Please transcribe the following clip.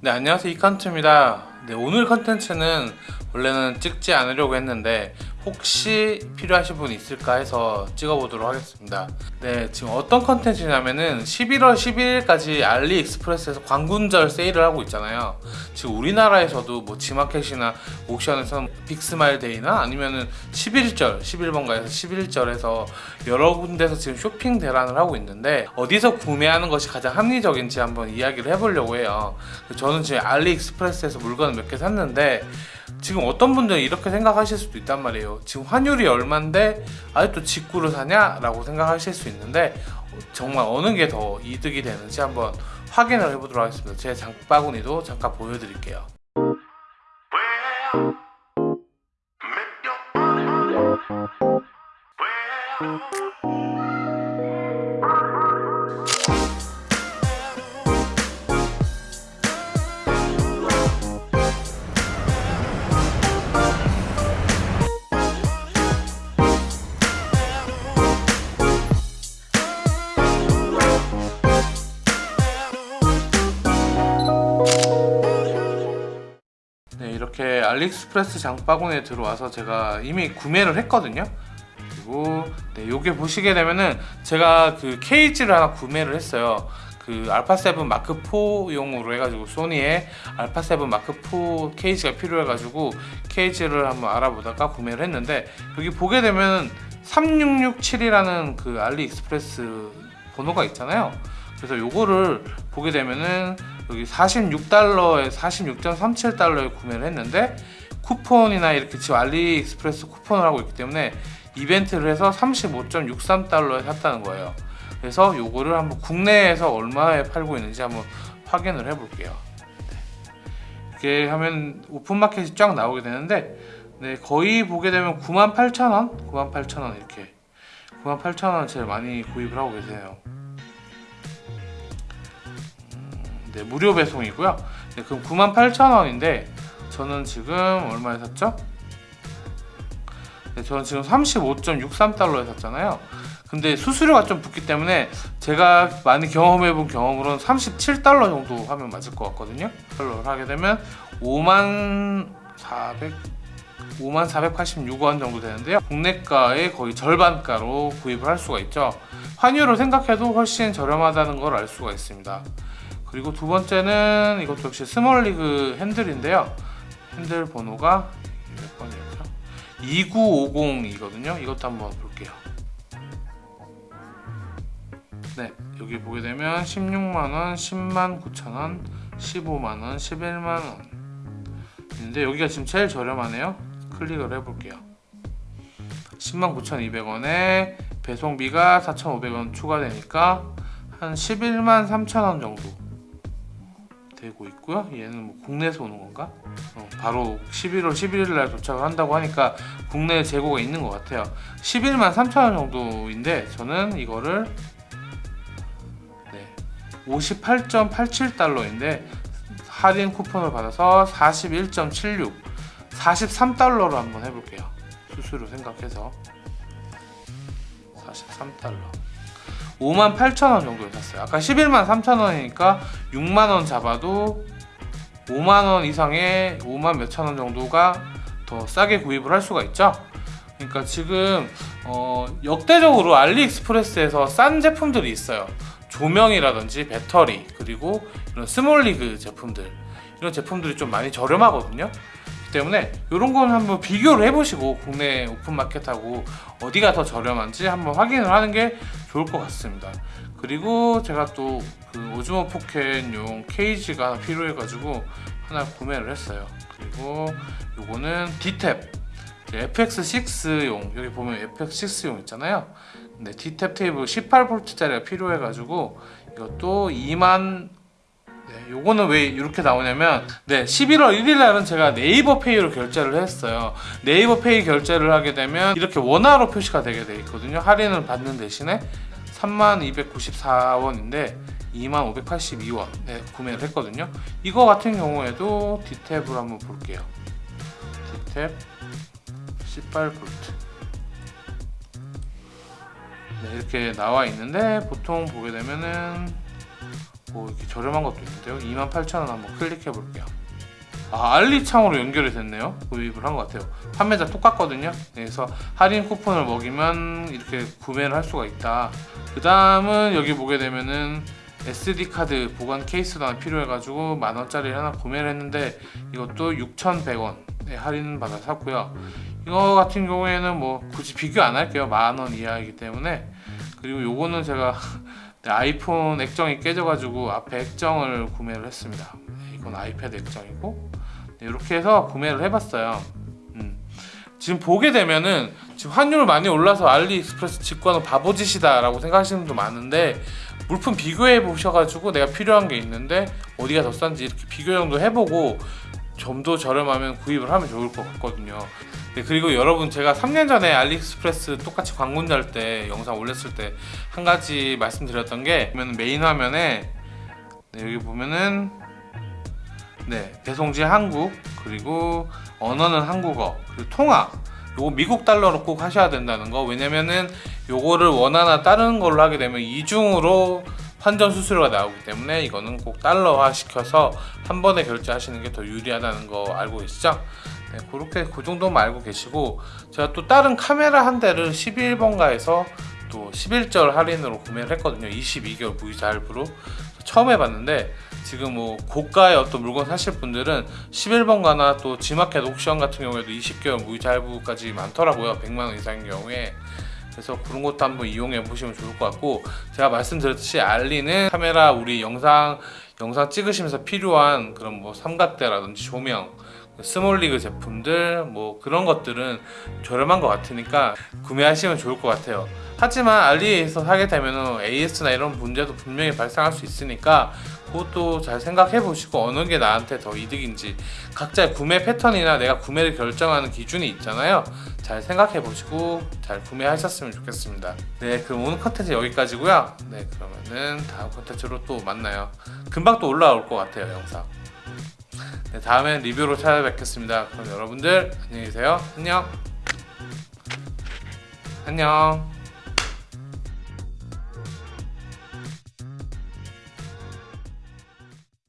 네 안녕하세요. 이칸트입니다. 네 오늘 컨텐츠는 원래는 찍지 않으려고 했는데 혹시 필요하신 분 있을까 해서 찍어보도록 하겠습니다. 네 지금 어떤 컨텐츠냐면은 11월 12일까지 알리익스프레스에서 광군절 세일을 하고 있잖아요. 지금 우리나라에서도 뭐 지마켓이나 옥션에서 빅스마일 데이나 아니면은 11절 11번가에서 11절에서 여러 군데서 지금 쇼핑 대란을 하고 있는데 어디서 구매하는 것이 가장 합리적인지 한번 이야기를 해보려고 해요. 저는 지금 알리익스프레스에서 물건을 몇 개 샀는데 지금 어떤 분들은 이렇게 생각하실 수도 있단 말이에요 지금 환율이 얼만데 아직도 직구를 사냐? 라고 생각하실 수 있는데 정말 어느 게 더 이득이 되는지 한번 확인을 해보도록 하겠습니다. 제 장바구니도 잠깐 보여드릴게요 알리익스프레스 장바구니에 들어와서 제가 이미 구매를 했거든요. 그리고 네, 요게 보시게 되면은 제가 그 케이지를 하나 구매를 했어요. 그 알파7 마크4용으로 해가지고 소니의 알파7 마크4 케이지가 필요해가지고 케이지를 한번 알아보다가 구매를 했는데 여기 보게 되면 3667이라는 그 알리익스프레스 번호가 있잖아요. 그래서 요거를 보게 되면은 여기 46달러에 46.37달러에 구매를 했는데 쿠폰이나 이렇게 지금 알리익스프레스 쿠폰을 하고 있기 때문에 이벤트를 해서 35.63달러에 샀다는 거예요. 그래서 요거를 한번 국내에서 얼마에 팔고 있는지 한번 확인을 해 볼게요. 이렇게 하면 오픈마켓이 쫙 나오게 되는데 네, 거의 보게 되면 98,000원? 98,000원 이렇게. 98,000원 제일 많이 구입을 하고 계세요 네, 무료 배송이고요. 네, 그럼 98,000원인데 저는 지금 얼마에 샀죠? 네, 저는 지금 35.63달러에 샀잖아요. 근데 수수료가 좀 붙기 때문에 제가 많이 경험해 본 경험으로는 37달러 정도 하면 맞을 것 같거든요. 달러를 하게 되면 5만 400 5만 486원 정도 되는데요. 국내가의 거의 절반가로 구입을 할 수가 있죠. 환율을 생각해도 훨씬 저렴하다는 걸 알 수가 있습니다. 그리고 두 번째는 이것도 역시 스몰리그 핸들인데요. 핸들 번호가 몇 번이었죠? 2950이거든요. 이것도 한번 볼게요. 네 여기 보게 되면 16만원 10만 9천원 15만원 11만원. 있는데 여기가 지금 제일 저렴하네요. 클릭을 해볼게요. 10만 9,200원에 배송비가 4,500원 추가되니까 한 11만 3천원 정도 되고 있고요. 얘는 뭐 국내에서 오는 건가? 어, 바로 11월 11일 날 도착을 한다고 하니까 국내 재고가 있는 것 같아요. 11만 3천원 정도인데 저는 이거를 네, 58.87달러인데 할인 쿠폰을 받아서 41.76 43달러로 한번 해볼게요. 수수료 생각해서. 43달러 5만 8천원 정도에 샀어요. 아까 11만 3천원이니까 6만원 잡아도 5만원 이상의 5만 몇천원 정도가 더 싸게 구입을 할 수가 있죠? 그러니까 지금 어, 역대적으로 알리익스프레스에서 싼 제품들이 있어요. 조명이라든지 배터리 그리고 이런 스몰리그 제품들. 이런 제품들이 좀 많이 저렴하거든요 때문에 이런 거는 한번 비교를 해보시고 국내 오픈마켓하고 어디가 더 저렴한지 한번 확인을 하는 게 좋을 것 같습니다. 그리고 제가 또 그 오즈모 포켓용 케이지가 필요해 가지고 하나 구매를 했어요. 그리고 요거는 D-Tap FX6용 여기 보면 FX6용 있잖아요. 네, D-Tap 케이블 18V짜리가 필요해 가지고 이것도 2만 네, 요거는 왜 이렇게 나오냐면 네 11월 1일 날은 제가 네이버 페이로 결제를 했어요. 네이버 페이 결제를 하게 되면 이렇게 원화로 표시가 되게 돼 있거든요. 할인을 받는 대신에 3294원인데 2582원 네, 구매를 했거든요. 이거 같은 경우에도 D탭을 한번 볼게요. D탭 18V 네, 이렇게 나와 있는데 보통 보게 되면은 뭐 이렇게 저렴한 것도 있는데요. 28,000원 한번 클릭해 볼게요. 아 알리창으로 연결이 됐네요. 구입을 한 것 같아요. 판매자 똑같거든요. 그래서 할인 쿠폰을 먹이면 이렇게 구매를 할 수가 있다. 그 다음은 여기 보게 되면은 SD 카드 보관 케이스도 하나 필요해가지고 만원짜리 하나 구매를 했는데 이것도 6,100원. 할인 받아 샀고요. 이거 같은 경우에는 뭐 굳이 비교 안 할게요. 만 원 이하이기 때문에 그리고 요거는 제가 네, 아이폰 액정이 깨져가지고 앞에 액정을 구매를 했습니다. 네, 이건 아이패드 액정이고. 네, 이렇게 해서 구매를 해봤어요. 음. 지금 보게 되면은 지금 환율 많이 올라서 알리익스프레스 직관은 바보짓이다 라고 생각하시는 분도 많은데 물품 비교해 보셔가지고 내가 필요한 게 있는데 어디가 더 싼지 이렇게 비교 정도 해보고 좀더 저렴하면 구입을 하면 좋을 것 같거든요 네, 그리고 여러분 제가 3년 전에 알리익스프레스 똑같이 광군절 때 영상 올렸을 때 한 가지 말씀드렸던 게 보면 메인 화면에 네, 여기 보면은 네 배송지 한국 그리고 언어는 한국어 그리고 통화 요거 미국 달러로 꼭 하셔야 된다는 거 왜냐면은 요거를 원화나 다른 걸로 하게 되면 이중으로 환전 수수료가 나오기 때문에 이거는 꼭 달러화 시켜서 한 번에 결제하시는 게 더 유리하다는 거 알고 계시죠? 네, 그렇게 그 정도만 알고 계시고 제가 또 다른 카메라 한 대를 11번가에서 또 11절 할인으로 구매를 했거든요. 22개월 무이자 할부로. 처음 해봤는데 지금 뭐 고가의 어떤 물건 사실 분들은 11번가나 또 지마켓 옥션 같은 경우에도 20개월 무이자 할부까지 많더라고요. 100만원 이상인 경우에. 그래서 그런 것도 한번 이용해 보시면 좋을 것 같고 제가 말씀드렸듯이 알리는 카메라 우리 영상 영상 찍으시면서 필요한 그런 뭐 삼각대라든지 조명 스몰리그 제품들 뭐 그런 것들은 저렴한 것 같으니까 구매하시면 좋을 것 같아요. 하지만 알리에서 사게 되면 AS나 이런 문제도 분명히 발생할 수 있으니까 그것도 잘 생각해 보시고 어느 게 나한테 더 이득인지 각자의 구매 패턴이나 내가 구매를 결정하는 기준이 있잖아요. 잘 생각해 보시고 잘 구매하셨으면 좋겠습니다. 네 그럼 오늘 컨텐츠 여기까지고요. 네 그러면은 다음 컨텐츠로 또 만나요. 금방 또 올라올 것 같아요 영상 네, 다음엔 리뷰로 찾아뵙겠습니다. 그럼 여러분들 안녕히 계세요. 안녕. 안녕.